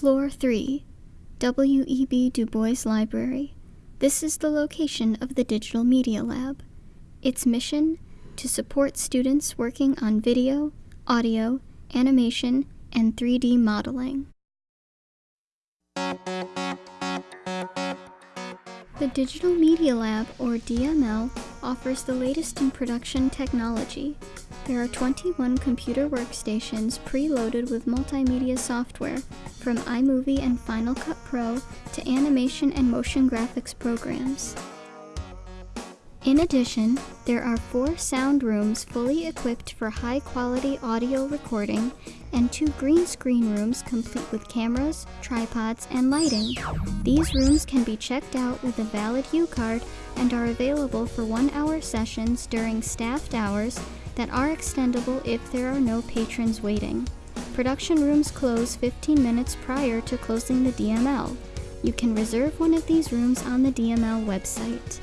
Floor 3, W.E.B. Du Bois Library. This is the location of the Digital Media Lab. Its mission to support students working on video, audio, animation, and 3D modeling. The Digital Media Lab, or DML, offers the latest in production technology. There are 21 computer workstations preloaded with multimedia software, from iMovie and Final Cut Pro to animation and motion graphics programs. In addition, there are four sound rooms fully equipped for high-quality audio recording and two green screen rooms complete with cameras, tripods, and lighting. These rooms can be checked out with a valid U-card and are available for one-hour sessions during staffed hours that are extendable if there are no patrons waiting. Production rooms close 15 minutes prior to closing the DML. You can reserve one of these rooms on the DML website.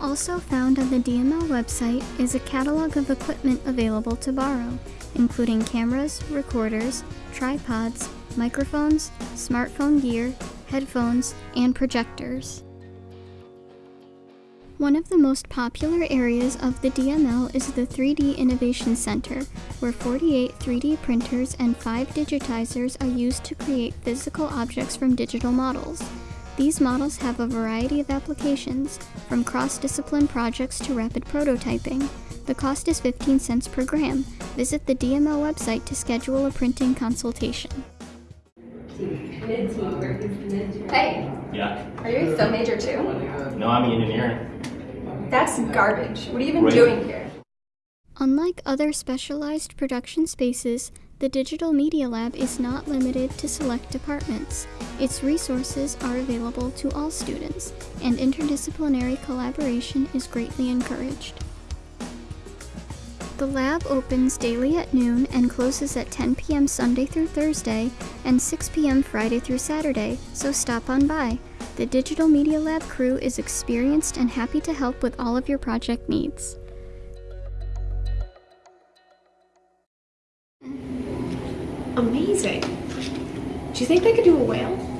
Also found on the DML website is a catalog of equipment available to borrow, including cameras, recorders, tripods, microphones, smartphone gear, headphones, and projectors. One of the most popular areas of the DML is the 3D Innovation Center, where 48 3D printers and 5 digitizers are used to create physical objects from digital models. These models have a variety of applications, from cross-discipline projects to rapid prototyping. The cost is 15 cents per gram. Visit the DML website to schedule a printing consultation. Hey, Yeah. are you a film major too? No, I'm engineering. That's garbage. What are you even Right. doing here? Unlike other specialized production spaces, the Digital Media Lab is not limited to select departments. Its resources are available to all students, and interdisciplinary collaboration is greatly encouraged. The lab opens daily at noon and closes at 10 p.m. Sunday through Thursday and 6 p.m. Friday through Saturday, so stop on by. The Digital Media Lab crew is experienced and happy to help with all of your project needs. Amazing. Do you think they could do a whale?